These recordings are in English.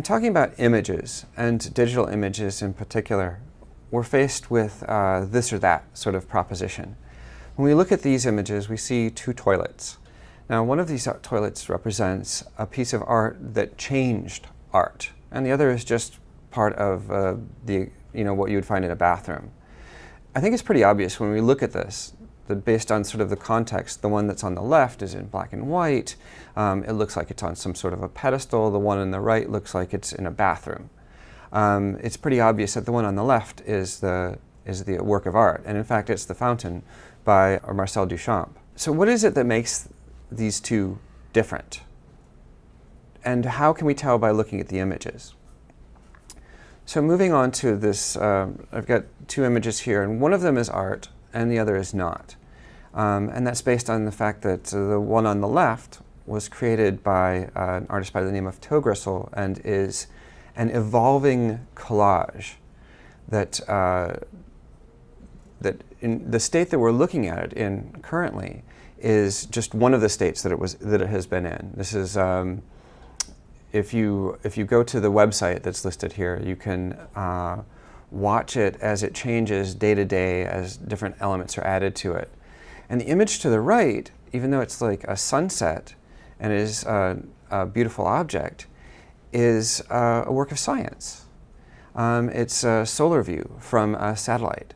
In talking about images, and digital images in particular, we're faced with uh, this or that sort of proposition. When we look at these images, we see two toilets. Now, one of these toilets represents a piece of art that changed art, and the other is just part of uh, the, you know, what you would find in a bathroom. I think it's pretty obvious when we look at this that based on sort of the context, the one that's on the left is in black and white. Um, it looks like it's on some sort of a pedestal. The one on the right looks like it's in a bathroom. Um, it's pretty obvious that the one on the left is the, is the work of art. And in fact, it's The Fountain by Marcel Duchamp. So what is it that makes these two different? And how can we tell by looking at the images? So moving on to this, um, I've got two images here, and one of them is art, and the other is not. Um, and that's based on the fact that uh, the one on the left was created by uh, an artist by the name of Togrissel and is an evolving collage that, uh, that in the state that we're looking at it in currently is just one of the states that it, was, that it has been in. This is, um, if, you, if you go to the website that's listed here, you can uh, watch it as it changes day to day as different elements are added to it. And the image to the right, even though it's like a sunset and is a, a beautiful object, is uh, a work of science. Um, it's a solar view from a satellite.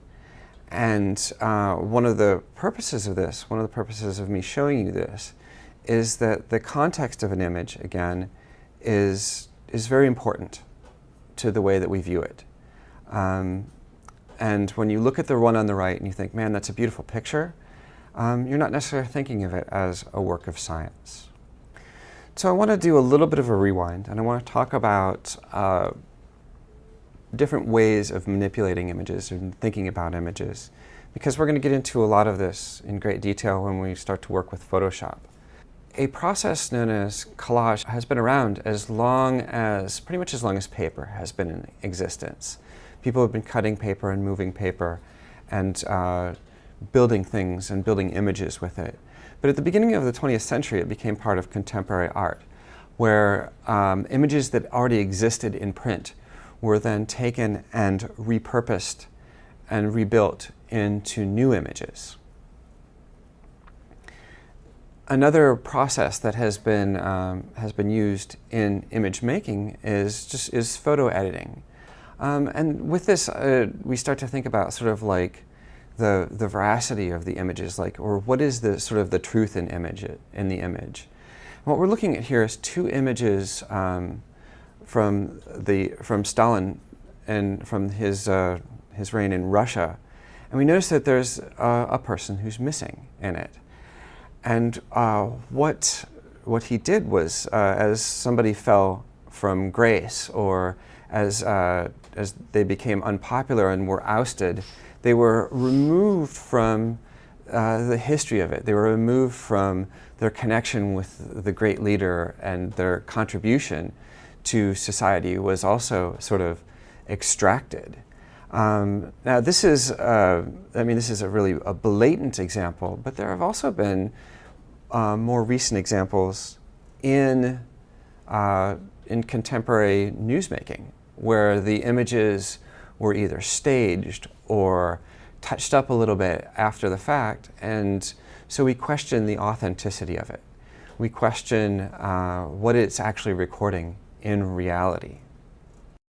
And uh, one of the purposes of this, one of the purposes of me showing you this, is that the context of an image, again, is, is very important to the way that we view it. Um, and when you look at the one on the right and you think, man, that's a beautiful picture, um, you're not necessarily thinking of it as a work of science. So I want to do a little bit of a rewind and I want to talk about uh, different ways of manipulating images and thinking about images because we're going to get into a lot of this in great detail when we start to work with Photoshop. A process known as collage has been around as long as, pretty much as long as paper has been in existence. People have been cutting paper and moving paper and uh, building things and building images with it. But at the beginning of the 20th century, it became part of contemporary art, where um, images that already existed in print were then taken and repurposed and rebuilt into new images. Another process that has been, um, has been used in image making is just is photo editing. Um, and with this, uh, we start to think about sort of like the, the veracity of the images, like, or what is the sort of the truth in image, in the image. And what we're looking at here is two images um, from, the, from Stalin and from his, uh, his reign in Russia. And we notice that there's a, a person who's missing in it. And uh, what, what he did was, uh, as somebody fell from grace or as, uh, as they became unpopular and were ousted, they were removed from uh, the history of it. They were removed from their connection with the great leader and their contribution to society was also sort of extracted. Um, now this is, uh, I mean, this is a really a blatant example, but there have also been uh, more recent examples in, uh, in contemporary newsmaking where the images were either staged or touched up a little bit after the fact. And so we question the authenticity of it. We question uh, what it's actually recording in reality.